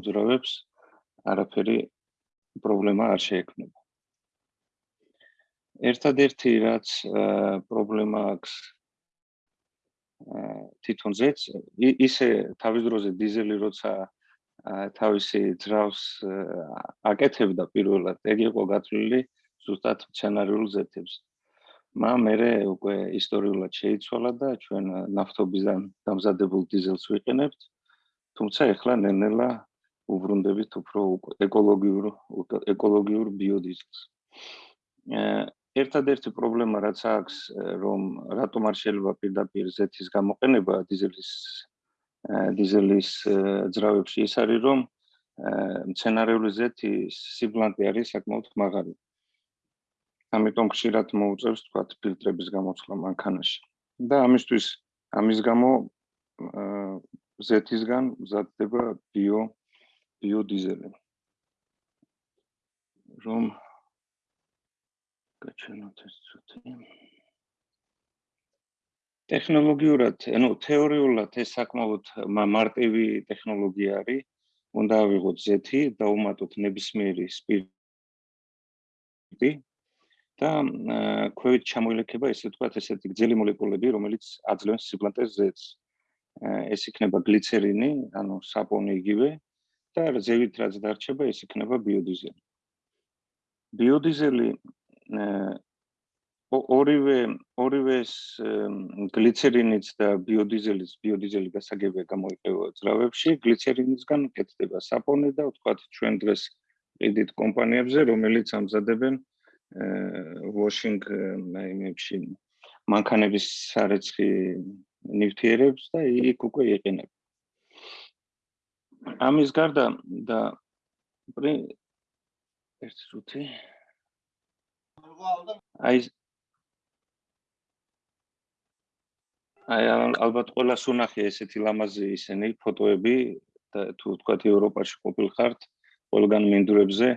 მოძრაობებს არაფერი პრობლემა არ შეექმნება. ერთადერთი რაც პრობლემა აქვს თვითონ ზეც ისე თავის დროზე დიზელი როცა თავისი ძრავს აკეთებდა პირველად ეგ იყო გათვლილი ზუსტად სცენარიულ ზეთებს მაგრამ მე უკვე ისტორიულად შეიცვალა და ჩვენ ნავთობიდან დამზადებულ დიზელს ვიყენებთ თუმცა ეხლა ნელ-ნელა უბრუნდებით უფრო ეკოლოგიურ ეკოლოგიურ ბიოდიზელს ერთადერთი პრობლემა რაც აქვს რომ რატომ არ შეიძლება პირდაპირ ზეთის გამოყენება დიზელის დიზელის ძრავებში ის არის რომ მცენარეული ზეთი სიბლანტი არის საკმაოდ მაღალი. ამიტომ ხშირად მოუწევს თქვა ფილტრების გამოცვლა მანქანაში. და ამისთვის ამის გამო ზეთისგან მზადდება ბიო ბიოდიზელი. რომ გაჩვენოთ ეს ცოტა. ტექნოლოგიურად, ანუ თეორიულად ეს საკმაოდ მარტივი ტექნოლოგია არის. უნდა ავიღოთ ზეთი, დაუმატოთ ნებისმიერი სპირტი და ქვევით ჩამოილექება ესე ვთქვათ ესეთი გძელი მოლეკულები, რომელიც აძლევენ სიბლანტეს ზეთს. ეს იქნება გლიცერინი, ანუ საპონი იგივე და ზევით რაც დარჩება, ეს იქნება ბიოდიზელი. ბიოდიზელი ორივე ორივე გლიცერინიც და ბიოდიზელის ბიოდიზელი გასაგებია გამოიყენება ძრავებში გლიცერინისგან კეთდება საპონე და ვთქვათ ჩვენ დღეს ყიდით კომპანიებზე რომელიც ამზადებენ washing იმებში მანქანების სარეცხი ნივთიერებს და იქ უკვე იყენებ ამის გარდა და ერთ წუთი აი აი ალბათ ყველა სუნახი ესეთი ლამაზი ისინი ფოტოები და თუ თქვა ევროპაში ყოფილ ხართ ყველგან მინდვრებზე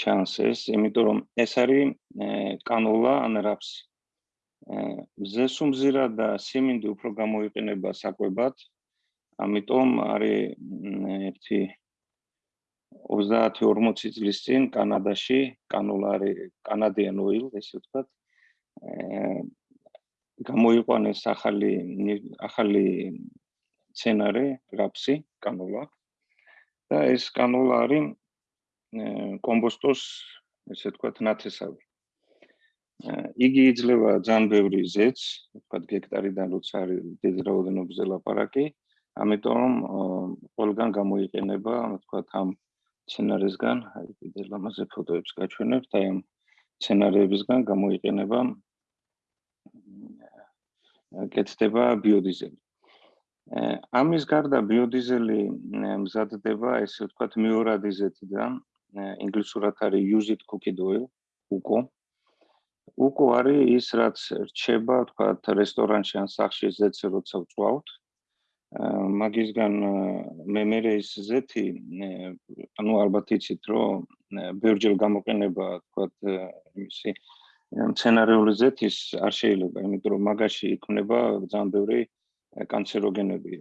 ჩანს ეს იმიტომ რომ ეს არის კანოლა ან რაფს. ზესუმზირა და სიმინდი უფრო გამოიყენება საკვებად ამიტომ არის ერთი 30-40 წლის წინ კანადაში კანოლარი კანადიან ოილ ესე ვთქვათ აა გამოიყვანეს ახალი ახალი სცენარი რაფსი კანოლა. და ეს კანოლა არის კომბოსტოს ესე ვთქვათ ნათესავი. იგი იძლევა ძალიან ბევრი ზეთს ვთქვათ გექტარიდან როცა არის დიდი რაოდენობის ლაპარაკი ამიტომ ყველგან გამოიყენება ვთქვათ ამ სცენარისგან, აი კიდე ლამაზე ფოტოებს გაჩვენებთ, აი ამ სცენარებისგან გამოიყენება კეთდება ბიოდიზელი. ამის გარდა ბიოდიზელი მზადდება, ესე ვთქვათ, მიორადიზეთიდან, ინგლისურად არის used cooking oil, UCO. UCO არის ის, რაც რჩება, ვთქვათ, რესტორანში ან სახლში ზეთზე როცა ვწვავთ, მაგისგან მე მე ის ზეთი ანუ ალბათ იცით რომ ბერჯელ გამოყენება თქვათ იმისი სცენარიული ზეთის არ შეიძლება იმიტომ რომ მაგაში იქნება ძალიან ბევრი კანცეროგენები.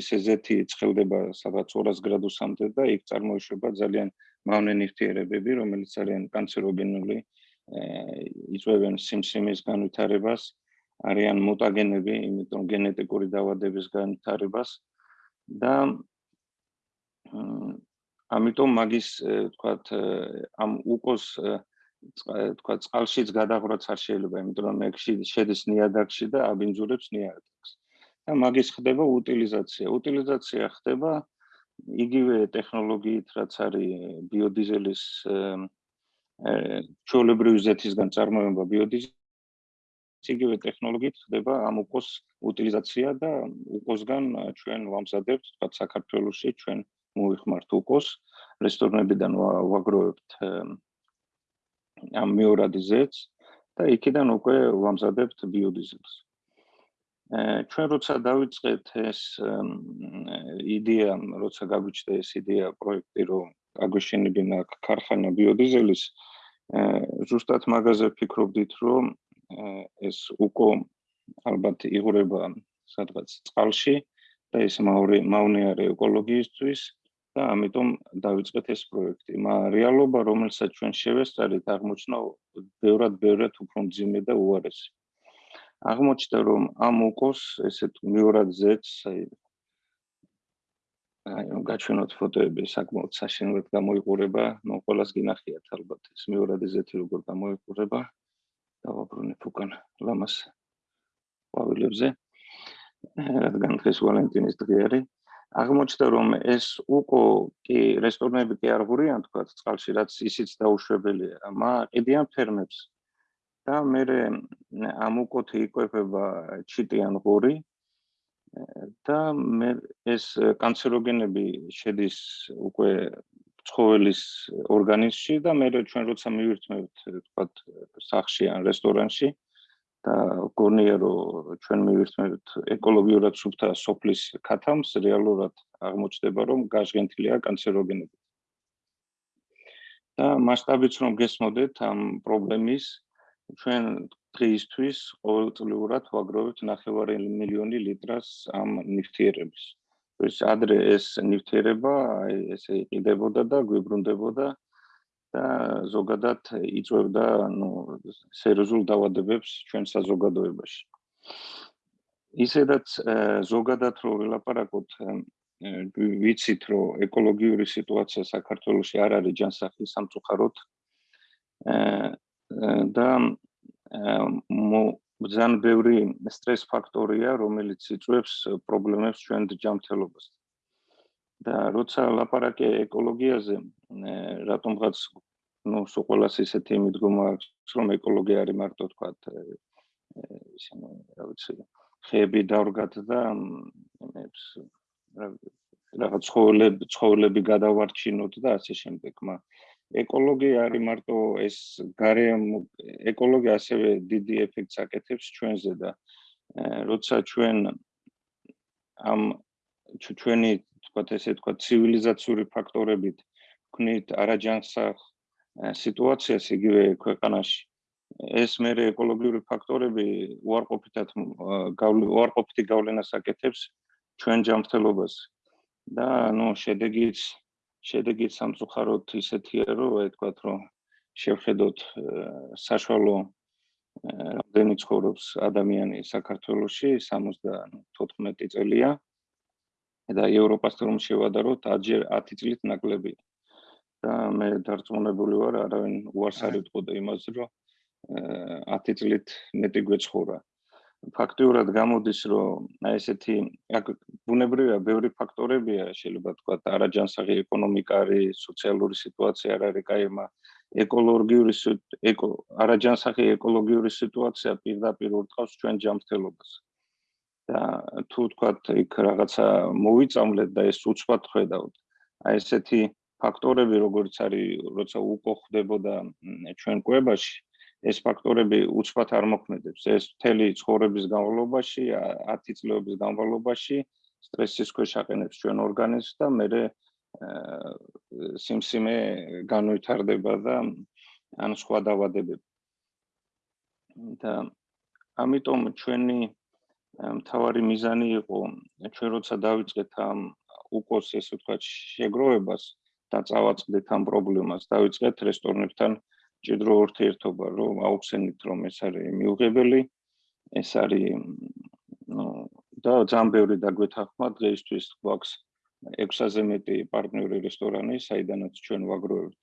ისე ზეთი ცხელდება სადღაც 200 გრადუსამდე და იქ წარმოიშვება ძალიან მავნე ნივთიერებები რომელიც არიან კანცეროგენული იწვევენ სიმსიმის განვითარებას არიან მუტაგენები, იმიტომ გენეტიკური დაავადების განვითარებას და ამიტომ მაგის თქვათ ამ უკოს თქვათ წყალშიც გადაღრაც არ შეიძლება, იმიტომ რომ ეგში შედის ნიადაგში და აბინძურებს ნიადაგს. და მაგის ხდება უტილიზაცია. უტილიზაცია ხდება იგივე ტექნოლოგიით, რაც არის ბიოდიზელის ჩოლებრივი ზეთისგან წარმოება ბიოდიზელი იგივე ტექნოლოგიით ხდება ამ უკოს უტილიზაცია და უკოსგან ჩვენ ვამზადებთ თქვა საქართველოსში ჩვენ მოიხმართ უკოს რესტორნებიდან ვაგროვებთ ამ მიორადიზეთს და იქიდან უკვე ვამზადებთ ბიოდიზელს. ჩვენ როცა დავიწყეთ ეს იდეა, როცა გაგვიჩნდა ეს იდეა პროექტი, რომ აგვეშენებინა ქარხანა ბიოდიზელის, ზუსტად მაგაზე ფიქრობდით, რომ ეს უკო ალბათ იღურება სადღაც წყალში და ეს მაური მავნე არის ეკოლოგიისთვის და ამიტომ დავიწყეთ ეს პროექტი. მაგრამ რეალობა, რომელსაც ჩვენ შევესწარით, აღმოჩნდა ბევრად ბევრად უფრო მძიმე და უარესი. აღმოჩნდა, რომ ამ უკოს ესეთ მეორად ზეც, აი აი რომ გაჩვენოთ ფოტოები, საკმაოდ საშინელად გამოიყურება, ნუ ყოველას გინახიათ ალბათ ეს მეორად ზეთი როგორ გამოიყურება. დავაბრუნებ უკან ლამას ყვავილებზე. რადგან დღეს ვალენტინის დღე არის. აღმოჩნდა რომ ეს უკო კი რესტორნები კი არ ღურიან თქვა წყალში რაც ისიც დაუშვებელია მა ყიდიან ფერმებს და მე ამ უკოთი იკვებება ჩიტიან ღური და მე ეს კანცეროგენები შედის უკვე ცხოველის ორგანიზმში და მე ჩვენ როცა მივირთმევთ თქვა სახში ან რესტორანში და გონია რომ ჩვენ მივირთმევთ ეკოლოგიურად სუფთა სოფლის ქათამს რეალურად აღმოჩნდება რომ გაჟღენთილია კანცეროგენები. და მასშტაბიც რომ გესმოდეთ ამ პრობლემის ჩვენ დღეისთვის ყოველწლიურად ვაგროვებთ 9 მილიონი ლიტრას ამ ნივთიერების ეს ადრე ეს ნივთიერება აი ესე იყიდებოდა და გვიბრუნდებოდა და ზოგადად იწევდა ნუ სერიოზულ დაავადებებს ჩვენ საზოგადოებაში. ისედაც ზოგადად რო ვილაპარაკოთ ვიცით რომ ეკოლოგიური სიტუაცია საქართველოში არ არის ჯანსაღი სამწუხაროდ და ძალიან ბევრი სტრეს ფაქტორია რომელიც იწვევს პრობლემებს ჩვენ ჯანმრთელობას. და როცა ლაპარაკე ეკოლოგიაზე რატომღაც ну სულ ყოველას ისეთი მიდგომა აქვს რომ ეკოლოგია არის მარტო თქვა ისინი რა ვიცი ხეები დავრგათ და იმებს რაღაც ცხოველები ცხოველები გადავარჩინოთ და ასე შემდეგ მა ეკოლოგია არის მარტო ეს გარემ ეკოლოგია ასევე დიდი ეფექტს აკეთებს ჩვენზე და როცა ჩვენ ამ ჩვენი თქვა ესე თქვა ცივილიზაციური ფაქტორებით ვქნით არაჯანსაღ სიტუაციას იგივე ქვეყანაში ეს მე ეკოლოგიური ფაქტორები უარყოფითად უარყოფითი გავლენას აკეთებს ჩვენ ჯანმრთელობას. და ნუ შედეგიც შედეგიც სამწუხაროდ ისეთია რომ აი თქვა რომ შევხედოთ საშუალო რამდენი ცხოვრობს ადამიანი საქართველოში 74 წელია და ევროპასთან რომ შევადაროთ 10 წლით ნაკლები. და მე დარწმუნებული ვარ არავინ უარს არ იტყოდა იმაზე რომ 10 წლით მეტი გვეცხოვრა ფაქტიურად გამოდის რომ აი ესეთი ბუნებრივია ბევრი ფაქტორებია შეიძლება თქვა არაჯანსაღი ეკონომიკა არის სოციალური სიტუაცია არ არის კაიმა ეკოლოგიური ეკო არაჯანსაღი ეკოლოგიური სიტუაცია პირდაპირ ურტყავს ჩვენ ჯანმრთელობას. და თუ თქვა იქ რაღაცა მოვიწამლეთ და ეს უცბად ხედავთ აი ესეთი ფაქტორები როგორც არის როცა უკო ხდებოდა ჩვენ კვებაში ეს ფაქტორები უცბად არ მოქმედებს. ეს მთელი ცხოვრების განმავლობაში 10 წლების განმავლობაში სტრესის ქვეშ აყენებს ჩვენ ორგანიზმს და მე სიმსიმე განვითარდება და ან სხვა დაავადებები და ამიტომ ჩვენი მთავარი მიზანი იყო ჩვენ როცა დავიწყეთ ამ უკოს ესე ვთქვათ შეგროვებას და წავაწყდეთ ამ პრობლემას დავიწყეთ რესტორნებთან ჭიდრო ურთიერთობა რომ აუხსენით რომ ეს არის მიუღებელი ეს არის ნუ და ძალიან ბევრი დაგვეთახმა დღეისთვის გვაქვს 600-ზე მეტი პარტნიორი რესტორანი საიდანაც ჩვენ ვაგროვებთ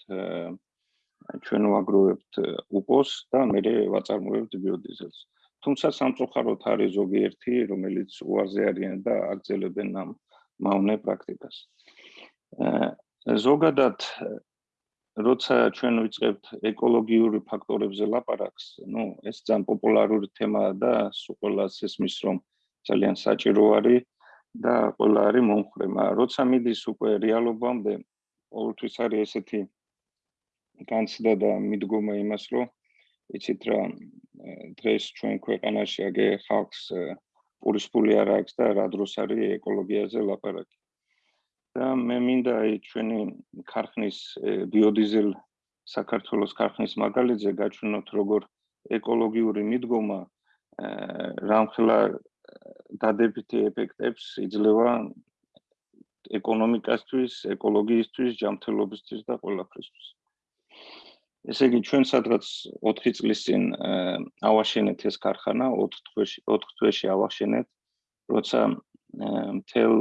ჩვენ ვაგროვებთ უკოს და მე ვაწარმოებთ ბიოდიზელს თუმცა სამწუხაროდ არის ზოგიერთი, რომელიც უარზე არიან და აგრძელებენ ამ მავნე პრაქტიკას. ზოგადად როცა ჩვენ ვიწყებთ ეკოლოგიური ფაქტორებზე ლაპარაკს, ну, ეს ძალიან პოპულარული თემაა და ყველას ესმის რომ ძალიან საჭირო არის და ყველა არის მომხრე, მაგრამ როცა მიდის უკვე რეალობამდე, ყოველთვის არის ესეთი განცდა და მიდგომა იმას, რომ იცით რა დღეს ჩვენ ქვეყანაში აგე ხალხს პურისფული არ აქვს და რა დროს არის ეკოლოგიაზე ლაპარაკი და მე მინდა აი ჩვენი ქარხნის ბიოდიზელ საქართველოს ქარხნის მაგალითზე გაჩვენოთ როგორ ეკოლოგიური მიდგომა რამხელა დადებითი ეფექტებს იძლევა ეკონომიკასთვის, ეკოლოგიისთვის, ჯანმრთელობისთვის და ყველაფრისთვის. ესე იგი ჩვენ სადღაც 4 წლის წინ ავაშენეთ ეს ქარხანა 4 თვეში 4 თვეში ავაშენეთ როცა მთელ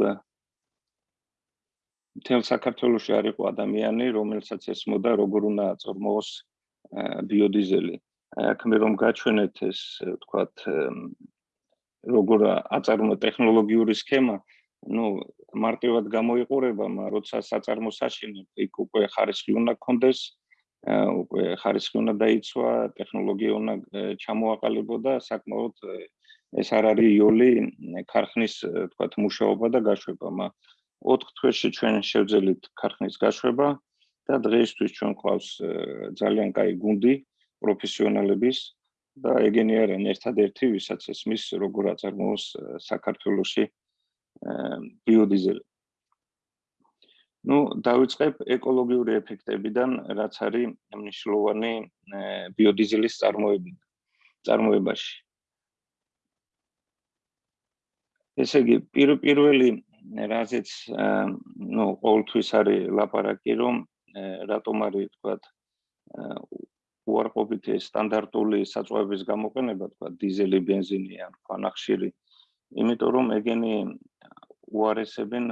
მთელ საქართველოში არ იყო ადამიანი რომელსაც ესმოდა როგორ უნდა აწარმოოს ბიოდიზელი. აქ მე რომ გაჩვენეთ ეს ვთქვათ როგორ აწარმო ტექნოლოგიური სქემა ну მარტივად გამოიყურება, მაგრამ როცა საწარმო საშინებ, იქ უკვე ხარისხი უნდა გქონდეს, უკვე ხარისხი უნდა დაიცვა, ტექნოლოგია უნდა ჩამოაყალიბო და საკმაოდ ეს არ არის იოლი ქარხნის თქვათ მუშაობა და გაშვება, მაგრამ 4 თვეში ჩვენ შევძელით ქარხნის გაშვება და დღეისთვის ჩვენ ყავს ძალიან კაი გუნდი პროფესიონალების და ეგენი არიან ერთადერთი ვისაც ეს მის როგორ აწარმოოს საქართველოსი ბიოდიზელი ну დავიწყებ ეკოლოგიური ეფექტებიდან რაც არის მნიშვნელოვანი ბიოდიზელის წარმოებიდან წარმოებაში. ესე იგი პირველი რაზეც ну ყოველთვის არის ლაპარაკი რომ რატომ არის თქვათ უარყოფითი სტანდარტული საწვავის გამოყენება თქვა დიზელი, бенზინი ან ქვანახშირი, იმიტომ რომ ეგენი უარესებენ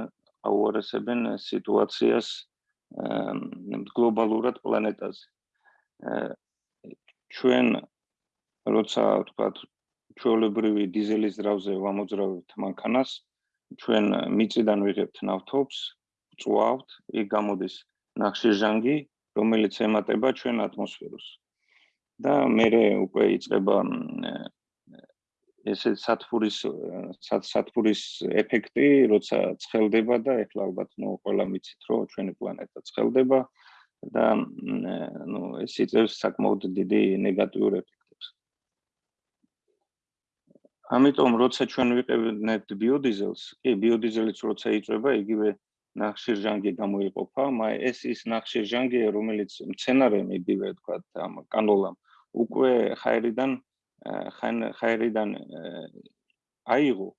უარესებენ სიტუაციას გლობალურად პლანეტაზე. ჩვენ როცა თქვა ჩვეულებრივი დიზელის ძრავზე ვამოძრავებთ მანქანას, ჩვენ მიწიდან ვიღებთ ნავთობს, წვავთ, იქ გამოდის ნახშირჟანგი, რომელიც ემატება ჩვენ ატმოსფეროს. და მე უკვე იწება ესე სათფურის სათფურის ეფექტი, როცა ცხელდება და ეხლა ალბათ ნუ ყველა მიცით, რომ ჩვენი პლანეტა ცხელდება და ნუ ეს იწევს საკმაოდ დიდი ნეგატიურ ეფექტებს. ამიტომ როცა ჩვენ ვიყენებთ ბიოდიზელს, კი ბიოდიზელიც როცა იწება, იგივე ნახშირჟანგი გამოიყოფა, მაგრამ ეს ის ნახშირჟანგია, რომელიც მცენარემ იგივე თქვა ამ კანოლამ უკვე ხაერიდან ხაერიდან აიღო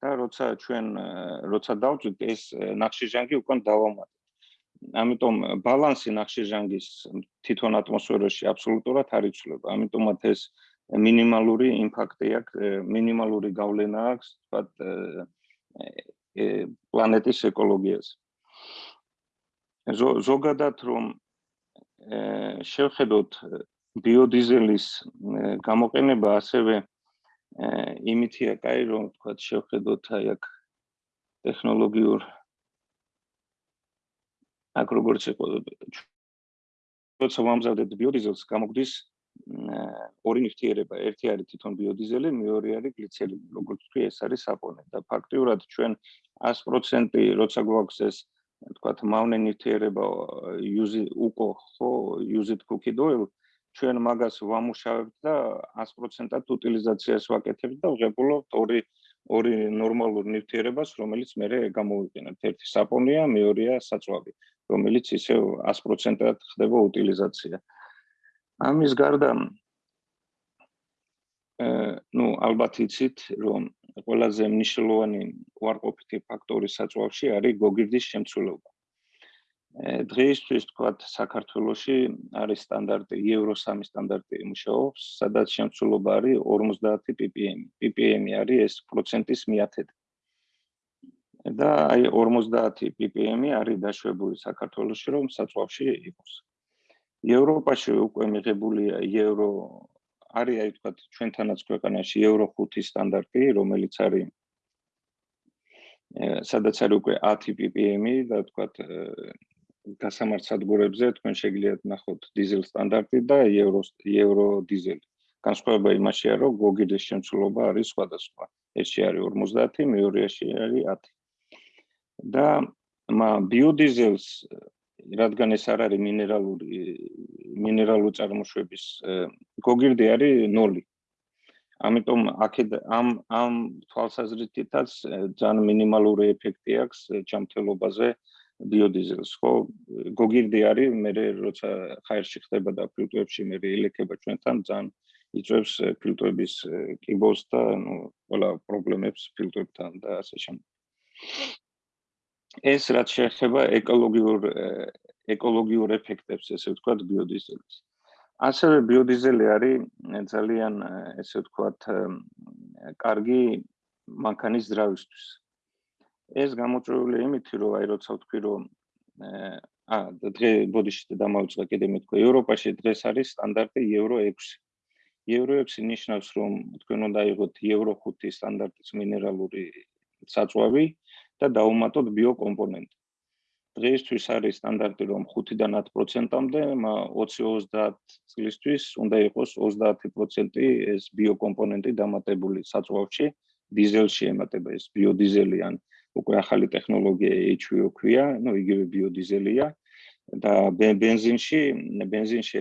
და როცა ჩვენ როცა დავწვით ეს ნახშირჟანგი უკან დავამატეთ. ამიტომ ბალანსი ნახშირჟანგის თვითონ ატმოსფეროში აბსოლუტურად არ იცვლება. ამიტომაც ეს მინიმალური იმპაქტი აქვს, მინიმალური გავლენა აქვს, თქვათ პლანეტის ეკოლოგიაზე. ზოგადად რომ შევხედოთ ბიოდიზელის გამოყენება ასევე იმითია კაი რომ თქვა შევხედოთ აი აქ ტექნოლოგიურ აქ როგორც იყო როცა ვამზადეთ ბიოდიზელს გამოგვდის ორი ნივთიერება ერთი არის თვითონ ბიოდიზელი მეორე არის გლიცერინი როგორც თქვი ეს არის საპონე და ფაქტიურად ჩვენ 100% როცა გვაქვს ეს თქვა მავნე ნივთიერება use uco ხო use it cookie oil ჩვენ მაგას ვამუშავებთ და 100%-ად უტილიზაციას ვაკეთებთ და ვღებულობთ ორი ორი ნორმალურ ნივთიერებას, რომელიც მე გამოვიყენებთ. ერთი საპონია, მეორეა საწვავი, რომელიც ისე 100%-ად ხდება უტილიზაცია. ამის გარდა აა ნუ ალბათ იცით, რომ ყველაზე მნიშვნელოვანი უარყოფითი ფაქტორი საწვავში არის გოგირდის შემცველობა. დღეისთვის თქვათ საქართველოში არის სტანდარტი Euro 3 სტანდარტი მუშაობს, სადაც შემცველობა არის 50 ppm. ppm არის ეს პროცენტის მიათედი. და აი 50 ppm არის დაშვებული საქართველოში, რომ საწვავში იყოს. ევროპაში უკვე მიღებულია Euro არის აი თქვათ ჩვენთანაც ქვეყანაში Euro 5 სტანდარტი, რომელიც არის სადაც არის უკვე 10 ppm და თქვათ გასამართ სადგურებზე თქვენ შეგიძლიათ ნახოთ დიზელ სტანდარტი და ევრო ევრო დიზელი. განსხვავება იმაშია, რომ გოგიდეს შემცველობა არის სხვადასხვა. ერთში არის 50, მეორეში არის 10. და მა ბიოდიზელს რადგან ეს არ არის მინერალური მინერალური წარმოშობის გოგირდი არის 0. ამიტომ აქეთ ამ ამ თვალსაზრისითაც ძალიან მინიმალური ეფექტი აქვს ჯანმრთელობაზე. ბიოდიზელს ხო გოგირდი არის მე როცა ხაერში ხდება და ფილტრებში მე ელექება ჩვენთან ძალიან იწევს ფილტრების კიბოს და ნუ ყველა პრობლემებს ფილტრებთან და ასე შემდეგ ეს რაც შეეხება ეკოლოგიურ ეკოლოგიურ ეფექტებს, ესე ვთქვათ, ბიოდიზელის. ასევე ბიოდიზელი არის ძალიან ესე ვთქვათ, კარგი მანქანის ძრავისთვის. ეს გამოწვეული იმით, რომ აი როცა ვთქვი, რომ აა დღე ბოდიში დამავიწყე კიდე მეთქვა, ევროპაში დღეს არის სტანდარტი ევრო 6. ევრო 6 ნიშნავს, რომ თქვენ უნდა იყოთ ევრო 5 სტანდარტის მინერალური საწვავი და დავუმატოთ ბიოკომპონენტი. დღეისთვის არის სტანდარტი რომ 5-დან 10%-ამდე 20-30 წლისთვის უნდა იყოს 30% ეს ბიოკომპონენტი დამატებული საწვავში, დიზელში ემატება ეს ბიოდიზელი ან უკვე ახალი ტექნოლოგია HVO ქვია, ну იგივე ბიოდიზელია და бенზინში бенზინში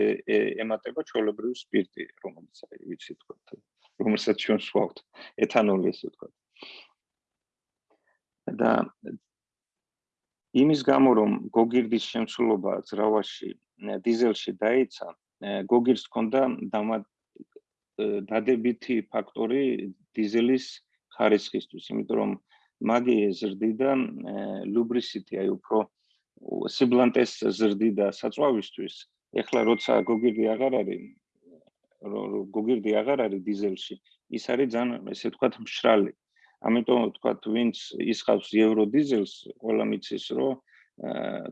ემატება ჩვეულებრივი სპირტი, რომელიც აი ვიცი თქვა, რომელსაც ჩვენ ვსვავთ, ეთანოლი ესე თქვა. და იმის გამო რომ გოგირდის შემცულობა ძრავაში დიზელში დაიცა გოგირს ჰქონდა დადებითი ფაქტორი დიზელის ხარისხისთვის იმიტომ რომ მაგი ზრდიდა ლუბრისიტი აი უფრო სიბლანტეს ზრდიდა საწვავისთვის ეხლა როცა გოგირდი აღარ არის გოგირდი აღარ არის დიზელში ის არის ძალიან ესე ვთქვათ მშრალი ამიტომ თქვა ვინც ისხავს ევრო დიზელს, ყველა მიცის, რომ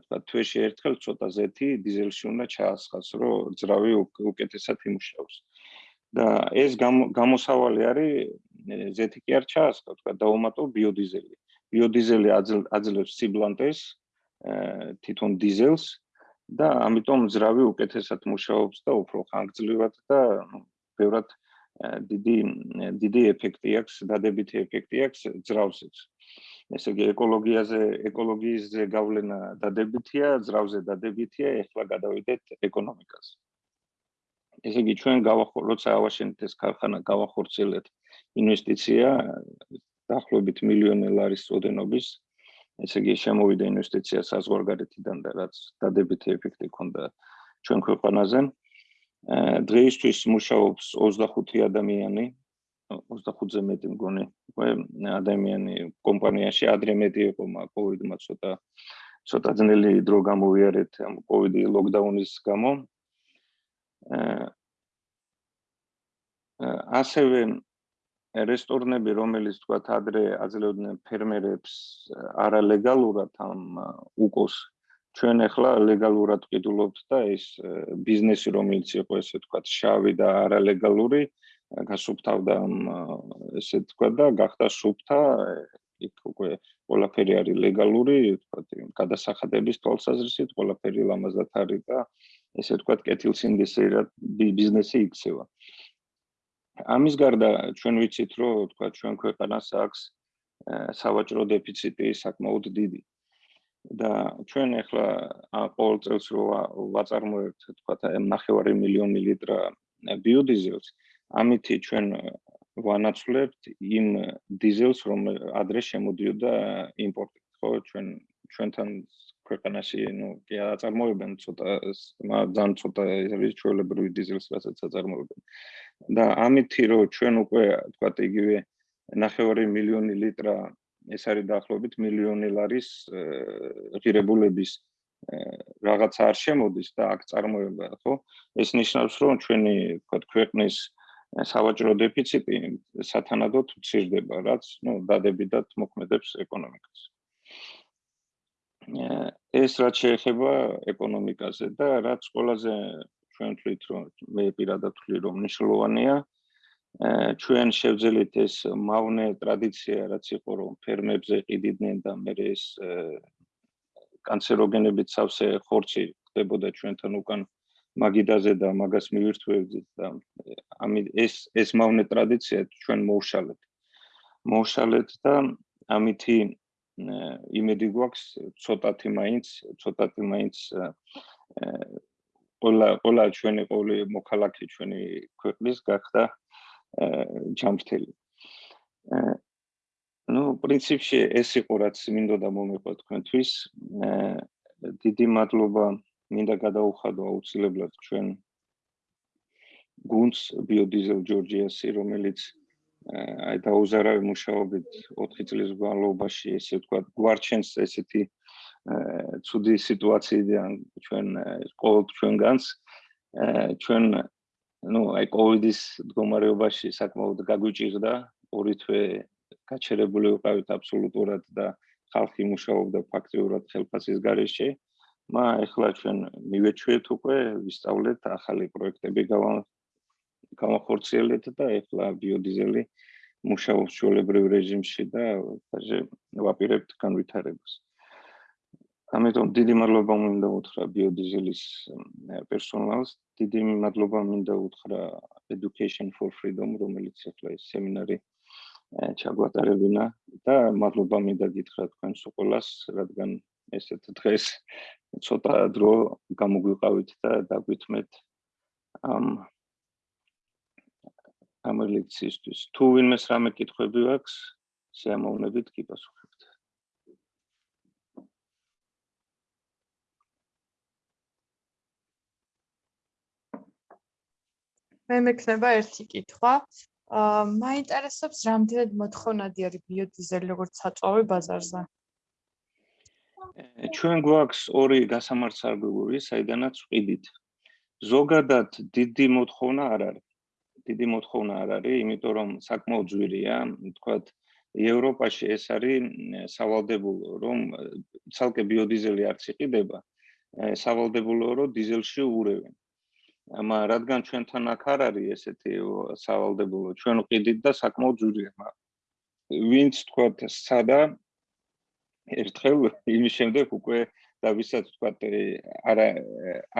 თქვა თვეში ერთხელ ცოტა ზეთი დიზელში უნდა ჩაასხას, რომ ძრავი უკეთესად იმუშაოს. და ეს გამოსავალი არის ზეთი კი არ ჩაასხა, თქვა დაუმატო ბიოდიზელი. ბიოდიზელი აძლევს სიბლანტეს თვითონ დიზელს და ამიტომ ძრავი უკეთესად მუშაობს და უფრო ხანგრძლივად და ნუ ბევრად დიდი დიდი ეფექტი აქვს, დადებითი ეფექტი აქვს ძრავზეც. ესე იგი ეკოლოგიაზე, ეკოლოგიისზე გავლენა დადებითია, ძრავზე დადებითია, ეხლა გადავიდეთ ეკონომიკაზე. ესე იგი ჩვენ გავახორ, როცა ავაშენეთ ეს ქარხანა, გავახორცილეთ ინვესტიცია დაახლოებით მილიონი ლარის წოდენობის. ესე იგი შემოვიდა ინვესტიცია საზღვარგარეთიდან და რაც დადებითი ეფექტი ქონდა ჩვენ ქვეყანაზე. დღეისთვის მუშაობს 25 ადამიანი. 25-ზე მეტი მგონი. ადამიანი კომპანიაში. ადრე მეტი იყო კოვიდმა ცოტა ცოტა ძნელი დრო გამოვიარეთ ამ კოვიდი ლოკდაუნის გამო. ასევე რესტორნები რომელიც თქვა ადრე აძლევდნენ ფერმერებს არალეგალურად ამ უკოს ჩვენ ახლა ლეგალურად ყიდულობთ და ეს ბიზნესი რომელიც იყო ესე თქვა შავი და არალეგალური გასუფთავდა ესე თქვა და გახდა სუფთა იქ უკვე ყველაფერი არის ლეგალური თქვა გადასახადების თვალსაზრისით ყველაფერი ლამაზად არის და ესე თქვა კეთილსინდისერად ბიზნესი იქცევა. ამის გარდა ჩვენ ვიცით რომ თქვა ჩვენ ქვეყანას აქვს სავაჭრო დეფიციტი საკმაოდ დიდი და ჩვენ ახლა ყოველ წელს რო ვაწარმოებთ თქვა ნახევარი მილიონი ლიტრა ბიოდიზელს ამითი ჩვენ ვანაცვლებთ იმ დიზელს რომ ადრე შემოდიოდა იმპორტით ხო ჩვენ ჩვენთან ქვეყანაში ნუ კი აწარმოებენ ცოტა ძალიან ცოტა ის ჩვეულებრივი დიზელს რასაც აწარმოებენ. და ამითი რომ ჩვენ უკვე თქვა იგივე ნახევარი მილიონი ლიტრა ეს არის დაახლოებით მილიონი ლარის ღირებულების რაღაცა არ შემოდის და აქ წარმოება ხო? ეს ნიშნავს რომ ჩვენი თქვა ქვეყნის სავაჭრო დეფიციტი სათანადოდ ცირდება რაც ნუ დადებითად მოქმედებს ეკონომიკას. ეს რაც შეეხება ეკონომიკაზე და რაც ყველაზე ჩვენ თვით რომ მე პირადად ვთვლი რომ მნიშვნელოვანია ჩვენ შევძელით ეს მავნე ტრადიცია რაც იყო რომ ფერმებზე ყიდიდნენ და მე ეს კანცეროგენებით სავსე ხორცი ხდებოდა ჩვენთან უკან მაგიდაზე და მაგას მივირთვევდით და ამი ეს ეს მავნე ტრადიცია ჩვენ მოუშალეთ. მოუშალეთ და ამითი იმედი გვაქვს ცოტათი მაინც ცოტათი მაინც ყველა ყველა ჩვენი ყოველი მოქალაქე ჩვენი ქვეყნის გახდა ჩამრთელი. ну, პრინციპში ეს იყო რაც მინდოდა მომეყვა თქვენთვის. დიდი მადლობა მინდა გადაუხადო აუცილებლად ჩვენ გუნდს ბიოდიზელ ჯორჯიასი, რომელიც აი დაუზარავი მუშაობით 4 წლის განმავლობაში ესე ვთქვა, გვარჩენს ესეთი ცუდი სიტუაციიდან ჩვენ ყოველ ჩვენგანს ჩვენ ну აი კოვიდის მდგომარეობაში საკმაოდ გაგვიჭირდა ორი თვე გაჩერებული ვიყავით აბსოლუტურად და ხალხი მუშაობდა ფაქტიურად ხელფასის გარეშე. მა ეხლა ჩვენ მივეჩვიეთ უკვე ვისწავლეთ ახალი პროექტები გამახორციელეთ და ეხლა ბიოდიზელი მუშაობს ჩვეულებრივ რეჟიმში და ასე ვაპირებთ განვითარებას. ამიტომ დიდი მადლობა მინდა უთხრა ბიოდიზელის პერსონალს, დიდი მადლობა მინდა უთხრა Education for Freedom, რომელიც ახლა ეს სემინარი ჩაგვატარებინა და მადლობა მინდა გითხრა თქვენს უყოლას, რადგან ესეთ დღეს ცოტა დრო გამოგვიყავით და დაგვითმეთ ამ ამ ლექციისთვის. თუ ვინმეს რამე კითხვები აქვს, შეამოვნებით კი პასუხი. მე მექნება ერთი კითხვა. აა მაინტერესებს რამდენად მოთხოვნადი არის ბიოდიზელი როგორც საწვავი ბაზარზე. ჩვენ გვაქვს ორი გასამართსარგებლოები, საიდანაც ვყიდით. ზოგადად დიდი მოთხოვნა არ არის. დიდი მოთხოვნა არ არის, იმიტომ რომ საკმაოდ ძვირია, თქვათ ევროპაში ეს არის სავალდებულო, რომ ცალკე ბიოდიზელი არც იყიდება, სავალდებულო რომ დიზელში ურევენ. ამა რადგან ჩვენთან აქ არ არის ესეთი სავალდებულო ჩვენ ვყიდით და საკმაოდ ძვირია მაგრამ ვინც თქვა სადა ერთხელ იმის შემდეგ უკვე და ვისაც თქვა არა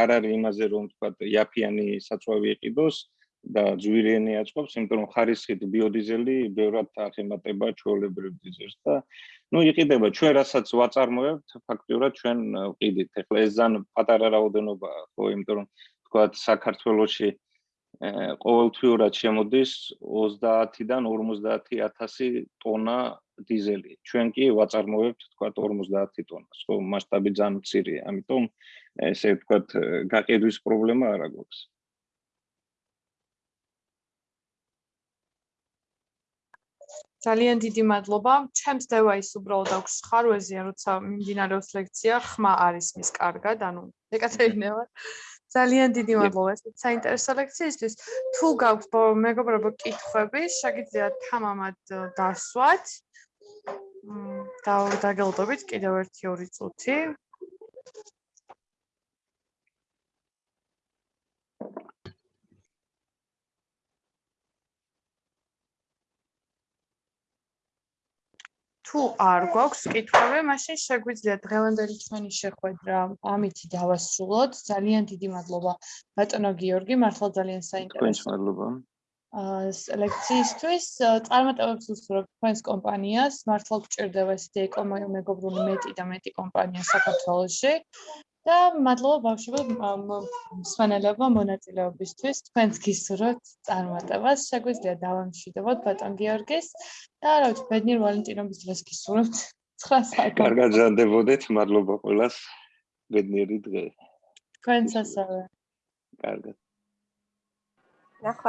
არ არის იმაზე რომ თქვა იაფიანი საწვავი იყიდოს და ძვირიანი აწყობს იმიტომ რომ ხარისხით ბიოდიზელი ბევრად ახემატება ჩვეულებრივ დიზელს და ну იყიდება. ჩვენ რასაც ვაწარმოებთ ფაქტიურად ჩვენ ვყიდით ეხლა ეს ზან პატარა რაოდენობა ხო იმიტომ რომ თქვათ საქართველოში ყოველთვიურად შემოდის 30-დან 50000 ტონა დიზელი. ჩვენ კი ვაწარმოებთ თქვათ 50 ტონას, ხო, მასშტაბი ძალიან მცირეა, ამიტომ ესე თქვათ გაყიდვის პრობლემა არ აქვს. ძალიან დიდი მადლობა. ჩემს დევაის უბრალოდ აქვს ხარვეზია, როცა მიმდინარეობს ლექცია, ხმა არის მის კარგად, ანუ ეკატერინე ვარ. ძალიან დიდი მადლობა ეს საინტერესო ლექციისთვის. თუ გაქვს მეგობრებო კითხვები, შეგიძლიათ თამამად დასვათ. მ და დაგელოდებით კიდევ 1-2 წუთი. თუ არ გვაქვს კითხვები, მაშინ შეგვიძლია დღევანდელი ჩვენი შეხვედრა ამითი დავასრულოთ. ძალიან დიდი მადლობა ბატონო გიორგი, მართლა ძალიან საინტერესო. თქვენს მადლობა. აა ლექციისთვის წარმატებებს ვუსურვებ თქვენს კომპანიას. მართლა გჭირდება ესეთი ეკომეგობრული მეტი და მეტი კომპანია საქართველოში. და მადლობა ბავშვებო მსმენელებმა მონაწილეობისთვის. თქვენს გისურვებთ წარმატებას. შეგვიძლია დავამშვიდობოთ ბატონ გიორგის და რა ვიცი, ბედნიერ ვალენტინობის დღეს გისურვებთ. 9 საათი. კარგად ჟანდებოდეთ. მადლობა ყველას. ბედნიერი დღე. თქვენც ასევე. კარგად. ნახვა